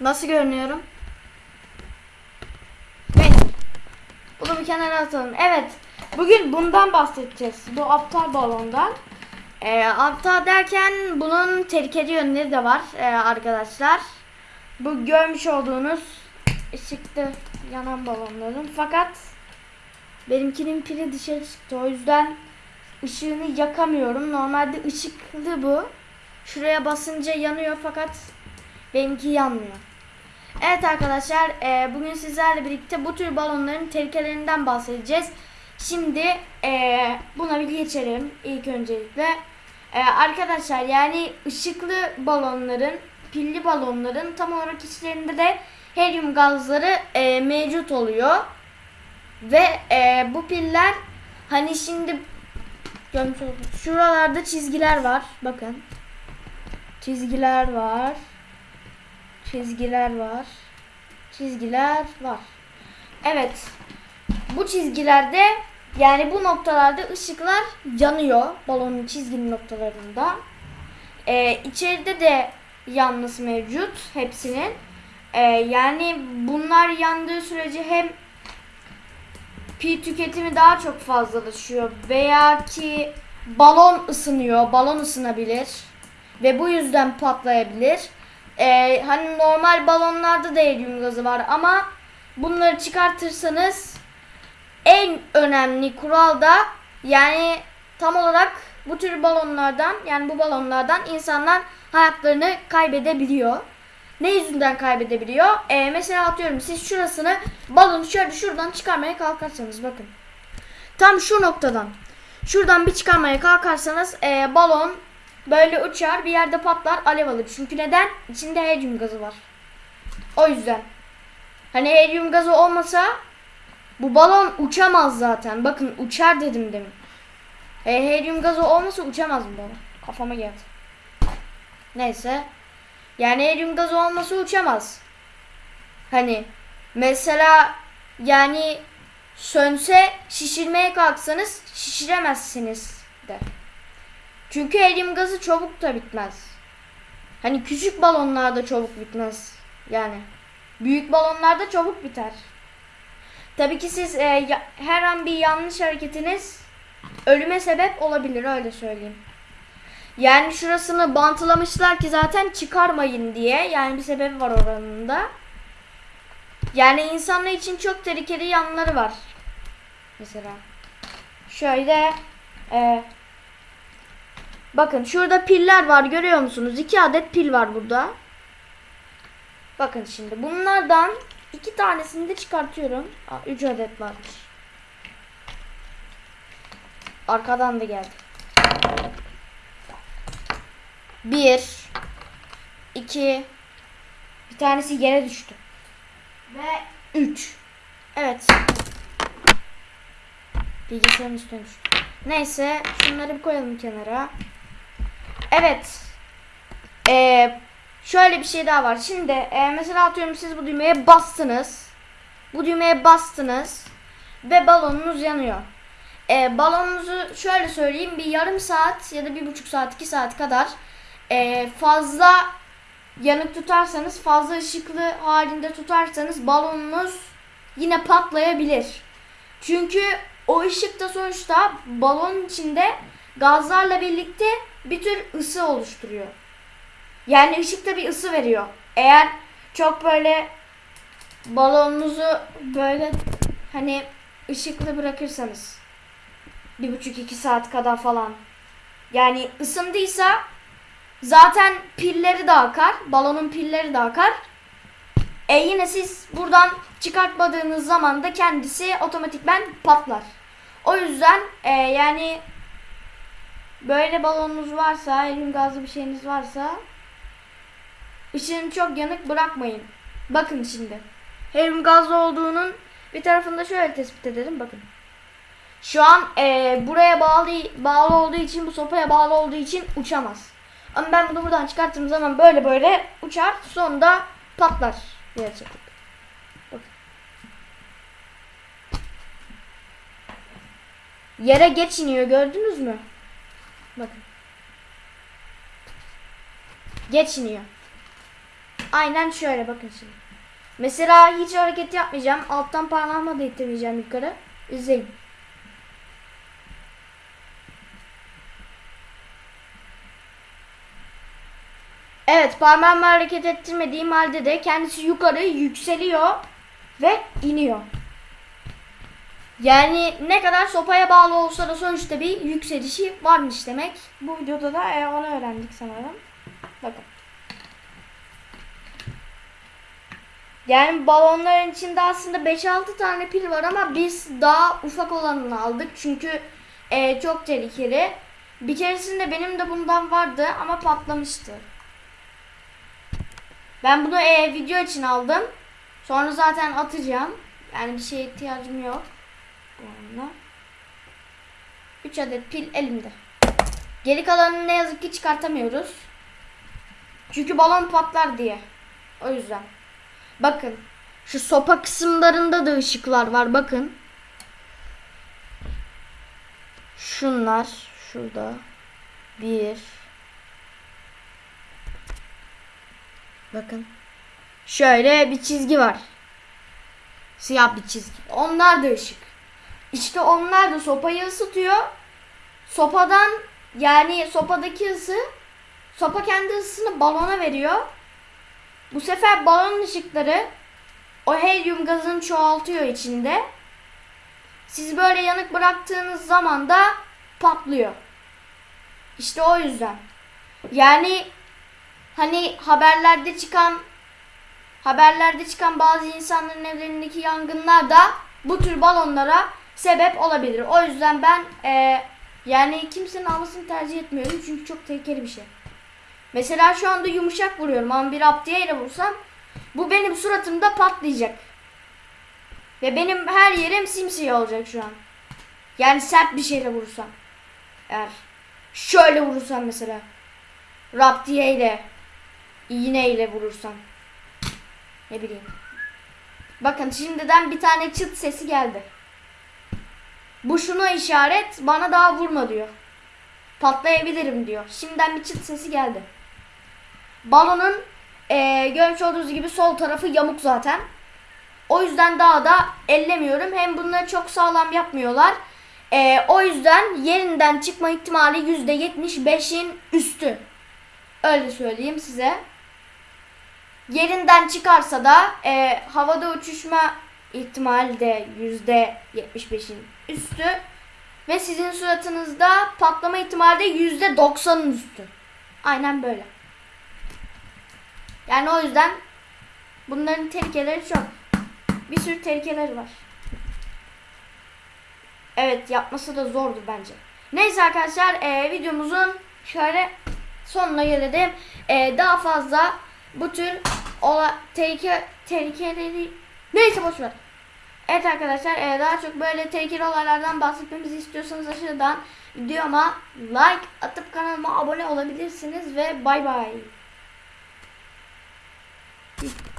Nasıl görünüyorum? Neyse. Bunu bir kenara atalım. Evet. Bugün bundan bahsedeceğiz. Bu aptal balondan. Ee, aptal derken bunun tehlikeli yönleri de var ee, arkadaşlar. Bu görmüş olduğunuz ışıkta yanan balonların. Fakat benimkinin pili dışarı çıktı. O yüzden ışığını yakamıyorum. Normalde ışıklı bu. Şuraya basınca yanıyor fakat benimki yanmıyor. Evet arkadaşlar e, bugün sizlerle birlikte bu tür balonların tehlikelerinden bahsedeceğiz. Şimdi e, buna bir geçelim ilk öncelikle. E, arkadaşlar yani ışıklı balonların, pilli balonların tam olarak içlerinde de helyum gazları e, mevcut oluyor. Ve e, bu piller hani şimdi. Şuralarda çizgiler var. Bakın. Çizgiler var. Çizgiler var. Çizgiler var. Evet. Bu çizgilerde yani bu noktalarda ışıklar yanıyor. Balonun çizgili noktalarında. Ee, içeride de yanması mevcut hepsinin. Ee, yani bunlar yandığı sürece hem pil tüketimi daha çok fazlalaşıyor veya ki balon ısınıyor, balon ısınabilir ve bu yüzden patlayabilir. Ee, hani normal balonlarda da helyum gazı var ama bunları çıkartırsanız en önemli kural da yani tam olarak bu tür balonlardan yani bu balonlardan insanlar hayatlarını kaybedebiliyor. Ne yüzünden kaybedebiliyor? Ee, mesela atıyorum siz şurasını balonu şöyle şuradan çıkarmaya kalkarsanız bakın. Tam şu noktadan şuradan bir çıkarmaya kalkarsanız ee, balon böyle uçar bir yerde patlar alev alır. Çünkü neden? İçinde helyum gazı var. O yüzden. Hani helyum gazı olmasa bu balon uçamaz zaten. Bakın uçar dedim demin. E, helyum gazı olmasa uçamaz bu balon. Kafama geldi. Neyse. Yani helyum gazı olmasa uçamaz. Hani mesela yani sönse şişirmeye kalksanız şişiremezsiniz de. Çünkü helyum gazı çabuk da bitmez. Hani küçük balonlarda çabuk bitmez. Yani büyük balonlarda çabuk biter. Tabii ki siz e, ya- her an bir yanlış hareketiniz ölüme sebep olabilir öyle söyleyeyim. Yani şurasını bantlamışlar ki zaten çıkarmayın diye. Yani bir sebebi var oranın da. Yani insanlar için çok tehlikeli yanları var. Mesela. Şöyle e, Bakın şurada piller var görüyor musunuz? İki adet pil var burada. Bakın şimdi bunlardan iki tanesini de çıkartıyorum. Aa, üç adet varmış. Arkadan da geldi. Bir. iki, Bir tanesi yere düştü. Ve üç. Evet. Bilgisayarın üstüne düştü. Neyse şunları bir koyalım kenara. Evet. Ee, şöyle bir şey daha var. Şimdi e, mesela atıyorum siz bu düğmeye bastınız. Bu düğmeye bastınız. Ve balonunuz yanıyor. E, balonunuzu şöyle söyleyeyim. Bir yarım saat ya da bir buçuk saat iki saat kadar e, fazla yanık tutarsanız fazla ışıklı halinde tutarsanız balonunuz yine patlayabilir. Çünkü o ışık da sonuçta balonun içinde gazlarla birlikte bir tür ısı oluşturuyor. Yani ışık da bir ısı veriyor. Eğer çok böyle balonunuzu böyle hani ışıklı bırakırsanız bir buçuk iki saat kadar falan yani ısındıysa zaten pilleri de akar. Balonun pilleri de akar. E yine siz buradan çıkartmadığınız zaman da kendisi otomatikmen patlar. O yüzden e, yani böyle balonunuz varsa, helyum gazlı bir şeyiniz varsa ışığını çok yanık bırakmayın. Bakın şimdi. Helyum gazlı olduğunun bir tarafında şöyle tespit edelim. Bakın. Şu an e, buraya bağlı bağlı olduğu için, bu sopaya bağlı olduğu için uçamaz. Ama ben bunu buradan çıkarttığım zaman böyle böyle uçar. Sonunda patlar. Bakın. Yere geç iniyor gördünüz mü? Bakın. Geç iniyor. Aynen şöyle bakın şimdi. Mesela hiç hareket yapmayacağım. Alttan parmağımla da ittirmeyeceğim yukarı. İzleyin. Evet parmağımı hareket ettirmediğim halde de kendisi yukarı yükseliyor ve iniyor. Yani ne kadar sopaya bağlı olsa da sonuçta bir yükselişi varmış demek. Bu videoda da e, onu öğrendik sanırım. Bakın. Yani balonların içinde aslında 5-6 tane pil var ama biz daha ufak olanını aldık. Çünkü e, çok tehlikeli. Bir keresinde benim de bundan vardı ama patlamıştı. Ben bunu e, video için aldım. Sonra zaten atacağım. Yani bir şeye ihtiyacım yok. Bu anda. 3 adet pil elimde. Geri kalanını ne yazık ki çıkartamıyoruz. Çünkü balon patlar diye. O yüzden. Bakın. Şu sopa kısımlarında da ışıklar var. Bakın. Şunlar. Şurada. Bir. Bakın. Şöyle bir çizgi var. Siyah bir çizgi. Onlar da ışık. İşte onlar da sopayı ısıtıyor. Sopadan yani sopadaki ısı sopa kendi ısısını balona veriyor. Bu sefer balon ışıkları o helyum gazını çoğaltıyor içinde. Siz böyle yanık bıraktığınız zaman da patlıyor. İşte o yüzden. Yani hani haberlerde çıkan haberlerde çıkan bazı insanların evlerindeki yangınlar da bu tür balonlara sebep olabilir. O yüzden ben e, yani kimsenin almasını tercih etmiyorum çünkü çok tehlikeli bir şey. Mesela şu anda yumuşak vuruyorum ama bir aptiye ile vursam bu benim suratımda patlayacak. Ve benim her yerim simsiyah olacak şu an. Yani sert bir şeyle vurursam. Eğer şöyle vurursam mesela. Raptiye ile iğne ile vurursam. Ne bileyim. Bakın şimdiden bir tane çıt sesi geldi. Bu şuna işaret bana daha vurma diyor. Patlayabilirim diyor. Şimdiden bir çıt sesi geldi. Balonun eee görmüş olduğunuz gibi sol tarafı yamuk zaten. O yüzden daha da ellemiyorum. Hem bunları çok sağlam yapmıyorlar. Eee, o yüzden yerinden çıkma ihtimali %75'in üstü. Öyle söyleyeyim size. Yerinden çıkarsa da eee, havada uçuşma ihtimali de %75'in üstü. Ve sizin suratınızda patlama ihtimali de %90'ın üstü. Aynen böyle. Yani o yüzden bunların tehlikeleri çok. Bir sürü tehlikeleri var. Evet yapması da zordu bence. Neyse arkadaşlar e, videomuzun şöyle sonuna gelelim. E, daha fazla bu tür ola, tehlike, tehlikeleri neyse boşver. Evet arkadaşlar e, daha çok böyle tehlikeli olaylardan bahsetmemizi istiyorsanız aşağıdan videoma like atıp kanalıma abone olabilirsiniz ve bay bay. Peace.